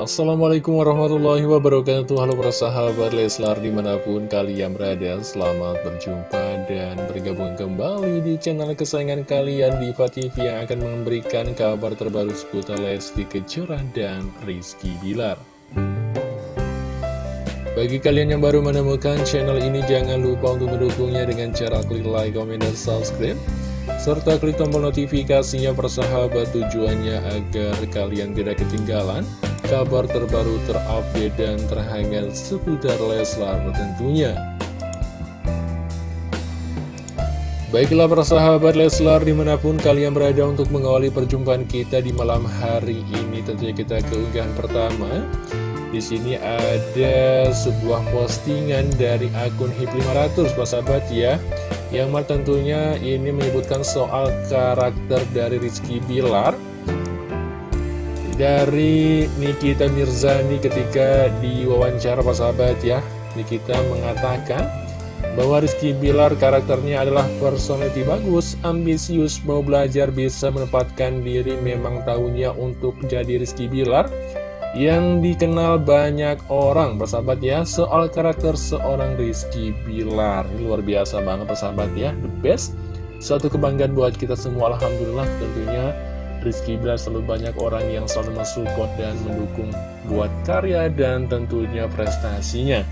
Assalamualaikum warahmatullahi wabarakatuh. Halo para sahabat Leslar di mana pun kalian berada Selamat berjumpa dan bergabung kembali di channel kesayangan kalian Diva TV yang akan memberikan kabar terbaru seputar Lesti Kejora dan Rizky Bilar. Bagi kalian yang baru menemukan channel ini jangan lupa untuk mendukungnya dengan cara klik like, comment, dan subscribe serta klik tombol notifikasinya persahabat tujuannya agar kalian tidak ketinggalan kabar terbaru terupdate dan terhangat seputar Leslar tentunya. Baiklah para sahabat Leslar di mana pun kalian berada untuk mengawali perjumpaan kita di malam hari ini tentunya kita keunggahan pertama. Di sini ada sebuah postingan dari akun HIP500 Pak sahabat ya. Yang tentunya ini menyebutkan soal karakter dari Rizky Bilar dari Nikita Mirzani ketika diwawancara Sahabat ya. Nikita mengatakan bahwa Rizky Bilar karakternya adalah personality bagus, ambisius, mau belajar, bisa menempatkan diri memang tahunya untuk jadi Rizky Bilar yang dikenal banyak orang persahabat ya. Soal karakter seorang Rizky Bilar ini luar biasa banget persahabat ya. The best. Suatu kebanggaan buat kita semua Alhamdulillah tentunya Rizky Bilar selalu banyak orang yang selalu mensupport dan mendukung buat karya dan tentunya prestasinya.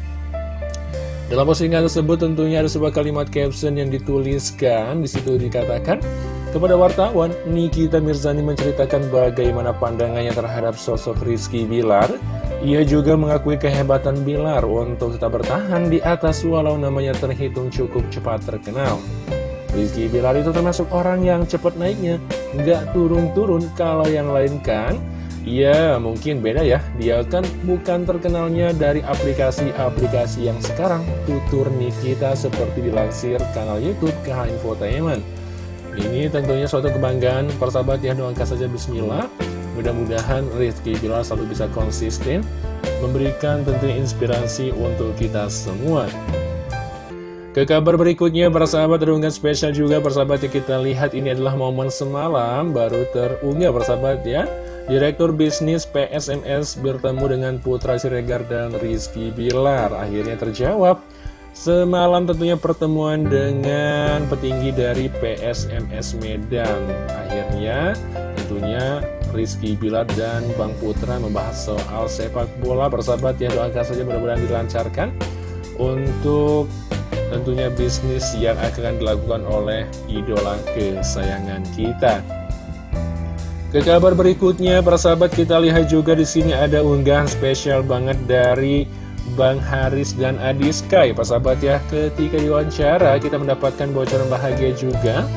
Dalam postingan tersebut tentunya ada sebuah kalimat caption yang dituliskan, di situ dikatakan, kepada wartawan, Nikita Mirzani menceritakan bagaimana pandangannya terhadap sosok Rizky Bilar. Ia juga mengakui kehebatan Bilar untuk tetap bertahan di atas walau namanya terhitung cukup cepat terkenal. Rizky Bilar itu termasuk orang yang cepat naiknya, nggak turun-turun kalau yang lain kan. Ya mungkin beda ya, dia kan bukan terkenalnya dari aplikasi-aplikasi yang sekarang tutur Nikita seperti dilansir kanal Youtube KH Infotainment. Ini tentunya suatu kebanggaan, persahabat ya doakan saja bismillah. Mudah-mudahan Rizky Bilar selalu bisa konsisten, memberikan tentunya inspirasi untuk kita semua. Ke kabar berikutnya, para sahabat terunggah spesial juga persahabat yang kita lihat ini adalah momen semalam baru terunggah persahabat ya. Direktur bisnis PSMS bertemu dengan Putra Siregar dan Rizky Bilar. Akhirnya terjawab. Semalam tentunya pertemuan dengan petinggi dari PSMS Medan. Akhirnya tentunya Rizky Bilar dan Bang Putra membahas soal sepak bola persahabat ya doakan saja mudah-mudahan dilancarkan untuk tentunya bisnis yang akan dilakukan oleh idola kesayangan kita. Ke kabar berikutnya, para sahabat kita lihat juga di sini ada unggahan spesial banget dari Bang Haris dan Adi Sky. Para sahabat ya, ketika diwawancara kita mendapatkan bocoran bahagia juga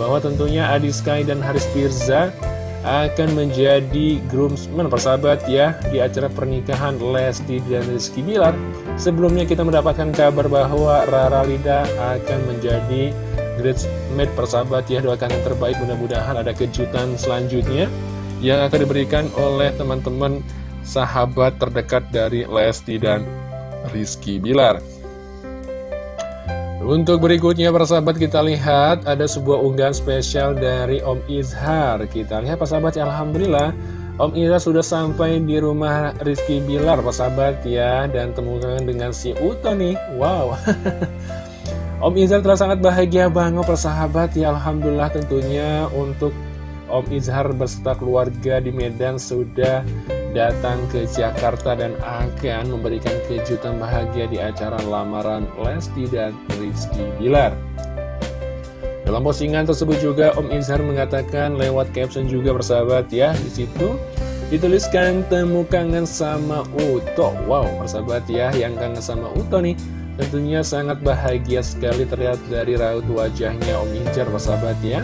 bahwa tentunya Adi Sky dan Haris Firza akan menjadi groomsmen persahabat ya di acara pernikahan Lesti dan Rizky Bilar. Sebelumnya kita mendapatkan kabar bahwa Rara Lida akan menjadi groomsmen persahabat ya doakan yang terbaik mudah-mudahan ada kejutan selanjutnya yang akan diberikan oleh teman-teman sahabat terdekat dari Lesti dan Rizky Bilar. Untuk berikutnya persahabat kita lihat ada sebuah unggahan spesial dari Om Izhar. Kita lihat persahabat ya Alhamdulillah Om Izhar sudah sampai di rumah Rizky Bilar persahabat ya. Dan temukan dengan si Uto nih. Wow. Om Izhar telah sangat bahagia banget persahabat ya. Alhamdulillah tentunya untuk Om Izhar beserta keluarga di Medan sudah datang ke Jakarta dan akan memberikan kejutan bahagia di acara lamaran Lesti dan Rizky Bilar. Dalam postingan tersebut juga Om Izhar mengatakan lewat caption juga bersahabat ya di situ dituliskan temu kangen sama Uto. Wow, bersahabat ya yang kangen sama Uto nih. Tentunya sangat bahagia sekali terlihat dari raut wajahnya Om Izhar bersahabat ya.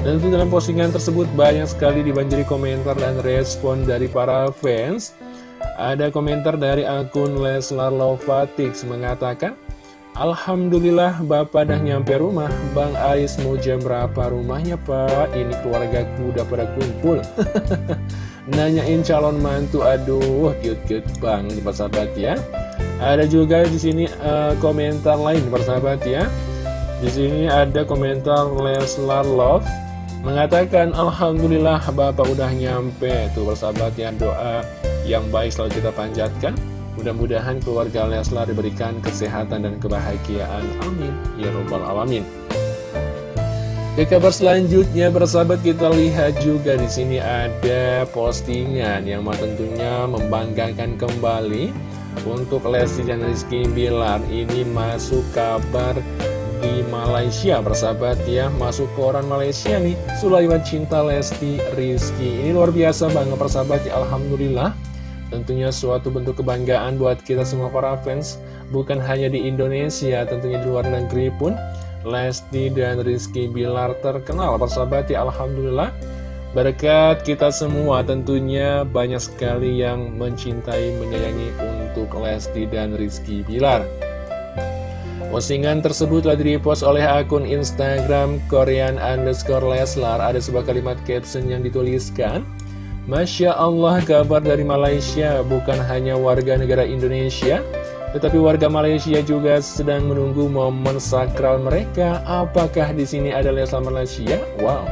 Dan itu dalam postingan tersebut banyak sekali dibanjiri komentar dan respon dari para fans. Ada komentar dari akun Leslar Lovatix mengatakan, Alhamdulillah Bapak dah nyampe rumah. Bang Ais mau jam berapa rumahnya Pak? Ini keluarga udah pada kumpul. Nanyain calon mantu Aduh cute-cute banget sahabat ya. Ada juga di sini uh, komentar lain sahabat ya. Di sini ada komentar Leslar Love Mengatakan Alhamdulillah Bapak udah nyampe. Tuh bersahabat ya doa yang baik selalu kita panjatkan. Mudah-mudahan keluarga Leslar diberikan kesehatan dan kebahagiaan. Amin. Ya Rabbal Alamin. Ke kabar selanjutnya, bersahabat kita lihat juga di sini ada postingan yang tentunya membanggakan kembali untuk Lesti dan Rizky Bilar. Ini masuk kabar di Malaysia, bersahabat ya, masuk koran Malaysia nih, Sulaiman Cinta Lesti Rizky. Ini luar biasa banget, persahabat ya, Alhamdulillah. Tentunya suatu bentuk kebanggaan buat kita semua para fans, bukan hanya di Indonesia, tentunya di luar negeri pun. Lesti dan Rizky Bilar terkenal persahabat ya. Alhamdulillah. Berkat kita semua tentunya banyak sekali yang mencintai, menyayangi untuk Lesti dan Rizky Bilar Postingan tersebut telah direpost oleh akun Instagram Korean underscore Leslar Ada sebuah kalimat caption yang dituliskan Masya Allah kabar dari Malaysia bukan hanya warga negara Indonesia tetapi warga Malaysia juga sedang menunggu momen sakral mereka. Apakah di sini ada Leslar Malaysia? Wow,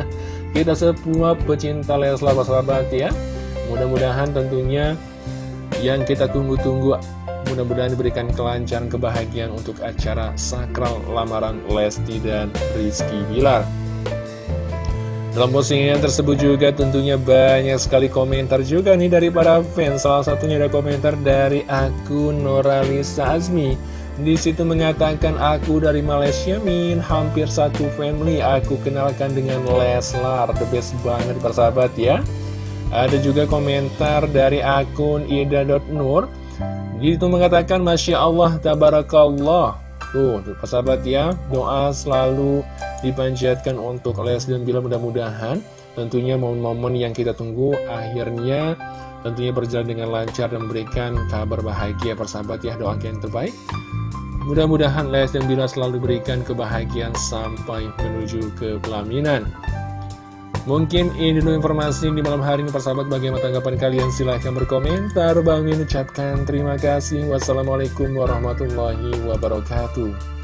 kita semua pecinta Leslar sahabat ya. Mudah-mudahan tentunya yang kita tunggu-tunggu mudah-mudahan diberikan kelancaran kebahagiaan untuk acara sakral lamaran Lesti dan Rizky Bilar. Dalam postingan tersebut juga tentunya banyak sekali komentar juga nih dari para fans. Salah satunya ada komentar dari akun Noralisa Azmi. Di situ mengatakan aku dari Malaysia min hampir satu family aku kenalkan dengan Leslar the best banget persahabat ya. Ada juga komentar dari akun ida.nur. Di situ mengatakan Masya Allah Tabarakallah Tuh, persahabat ya, doa selalu dipanjatkan untuk Les dan Bila mudah-mudahan tentunya momen-momen yang kita tunggu akhirnya tentunya berjalan dengan lancar dan memberikan kabar bahagia persahabat ya, doa yang terbaik. Mudah-mudahan Les dan Bila selalu diberikan kebahagiaan sampai menuju ke pelaminan. Mungkin ini dulu informasi di malam hari ini persahabat bagaimana tanggapan kalian? Silahkan berkomentar. Bang Min ucapkan terima kasih. Wassalamualaikum warahmatullahi wabarakatuh